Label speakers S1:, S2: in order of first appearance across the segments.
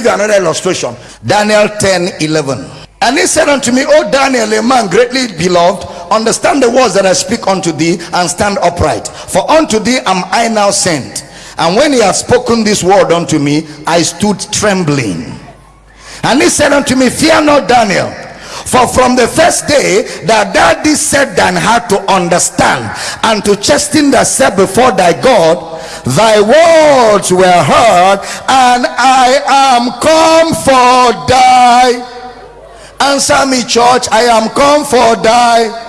S1: give you another illustration. Daniel 10 11. And he said unto me, O Daniel, a man greatly beloved, understand the words that I speak unto thee and stand upright. For unto thee am I now sent. And when he had spoken this word unto me, I stood trembling. And he said unto me, Fear not, Daniel. For from the first day that thou didst set thine heart to understand and to chasten thyself before thy God, thy words were heard, and I am come for thy. Answer me, church. I am come for thy.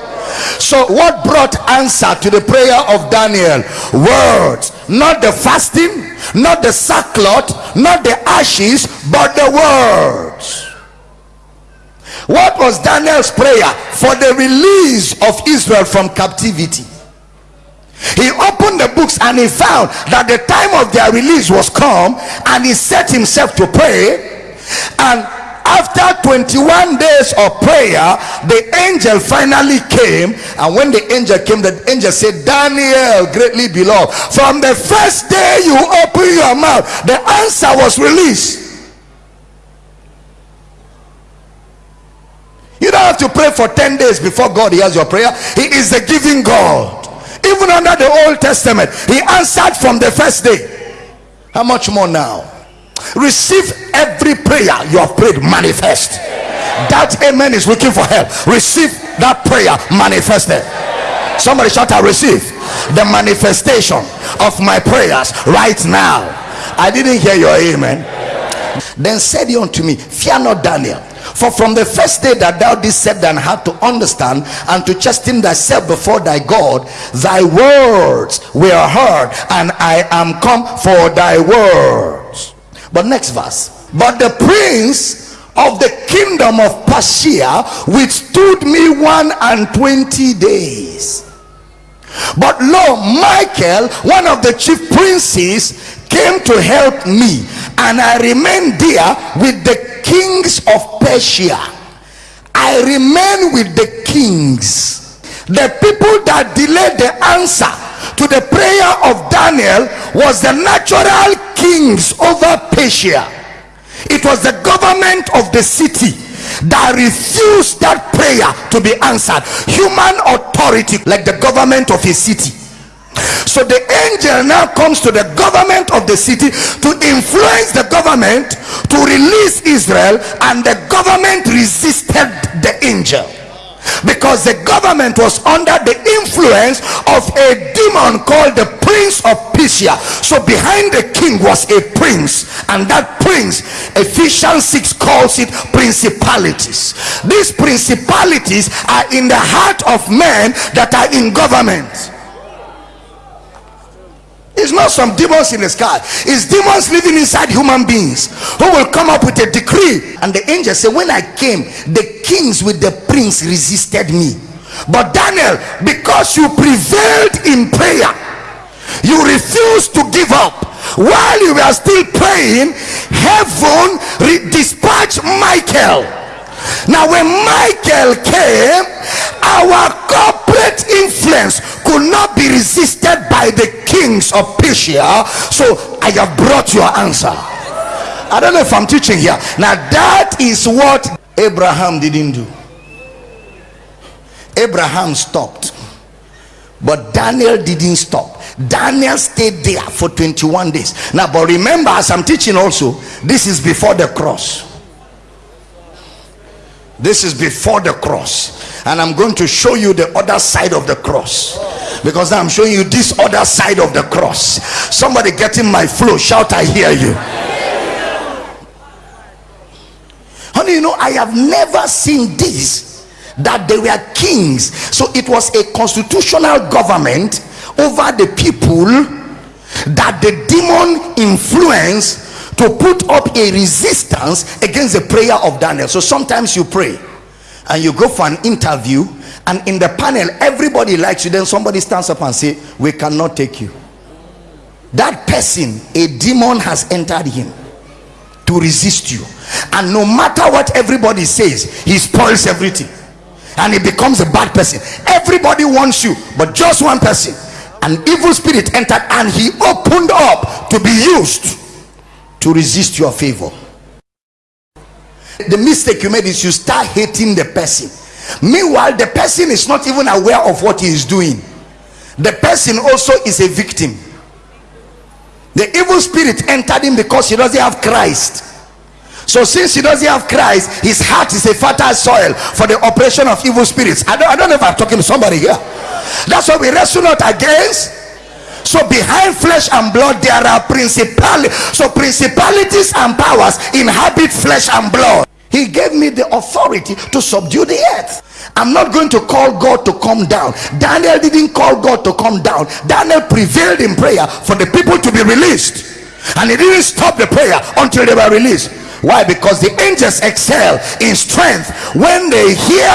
S1: So, what brought answer to the prayer of Daniel? Words, not the fasting, not the sackcloth, not the ashes, but the words. What was Daniel's prayer for the release of Israel from captivity? He opened the books and he found that the time of their release was come, and he set himself to pray. And after 21 days of prayer, the angel finally came. And when the angel came, the angel said, Daniel, greatly beloved, from the first day you open your mouth, the answer was released. You don't have to pray for 10 days before God hears your prayer. He is the giving God. Even under the Old Testament, He answered from the first day. How much more now? Receive every prayer you have prayed manifest. That amen is looking for help. Receive that prayer manifested. Somebody shout out, receive the manifestation of my prayers right now. I didn't hear your amen. Then said he unto me, Fear not, Daniel. For from the first day that thou didst set thine heart to understand and to chasten thyself before thy God, thy words were heard, and I am come for thy words. But next verse. But the prince of the kingdom of Persia withstood me one and twenty days. But lo, Michael, one of the chief princes, came to help me, and I remained there with the kings of Persia. I remain with the kings. The people that delayed the answer to the prayer of Daniel was the natural kings over Persia. It was the government of the city that refused that prayer to be answered. Human authority, like the government of a city so the angel now comes to the government of the city to influence the government to release Israel, and the government resisted the angel because the government was under the influence of a demon called the prince of Persia. So behind the king was a prince, and that prince, Ephesians 6 calls it principalities. These principalities are in the heart of men that are in government. It's not some demons in the sky. It's demons living inside human beings who will come up with a decree. And the angel said, When I came, the kings with the prince resisted me. But Daniel, because you prevailed in prayer, you refused to give up. While you were still praying, heaven dispatched Michael. Now, when Michael came, our corporate influence could not be resisted by the kings of Persia. So I have brought your answer. I don't know if I'm teaching here. Now that is what Abraham didn't do. Abraham stopped. But Daniel didn't stop. Daniel stayed there for 21 days. Now, but remember, as I'm teaching also, this is before the cross. This is before the cross and i'm going to show you the other side of the cross because i'm showing you this other side of the cross. Somebody getting my flow shout i hear you. Honey you know i have never seen this that they were kings. So it was a constitutional government over the people that the demon influence to put up a resistance against the prayer of daniel. So sometimes you pray and you go for an interview and in the panel everybody likes you. Then somebody stands up and say we cannot take you. That person a demon has entered him to resist you. And no matter what everybody says he spoils everything. And he becomes a bad person. Everybody wants you but just one person. An evil spirit entered and he opened up to be used to resist your favor. The mistake you made is you start hating the person meanwhile the person is not even aware of what he is doing. The person also is a victim. The evil spirit entered him because he doesn't have christ. So since he doesn't have christ his heart is a fertile soil for the operation of evil spirits. I don't, I don't know if i'm talking to somebody here. That's what we wrestle not against. So behind flesh and blood there are principalities so principalities and powers inhabit flesh and blood he gave me the authority to subdue the earth. I'm not going to call god to come down. Daniel didn't call god to come down. Daniel prevailed in prayer for the people to be released. And he didn't stop the prayer until they were released. Why? Because the angels excel in strength when they hear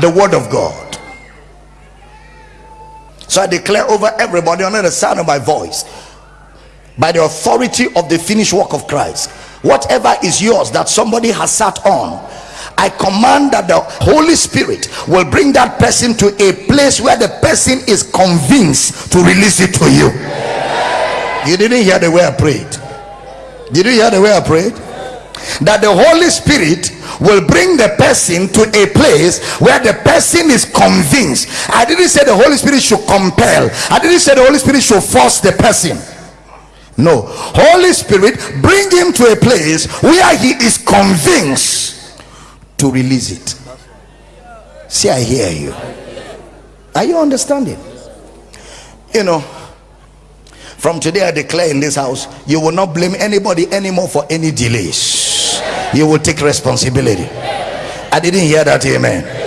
S1: the word of god. So I declare over everybody under the sound of my voice by the authority of the finished work of Christ whatever is yours that somebody has sat on I command that the Holy Spirit will bring that person to a place where the person is convinced to release it to you. You didn't hear the way I prayed. Did you hear the way I prayed? That the Holy Spirit will bring the person to a place where the person is convinced. I didn't say the holy spirit should compel. I didn't say the holy spirit should force the person no. Holy spirit bring him to a place where he is convinced to release it. See i hear you. Are you understanding? You know from today i declare in this house you will not blame anybody anymore for any delays. You will take responsibility. I didn't hear that amen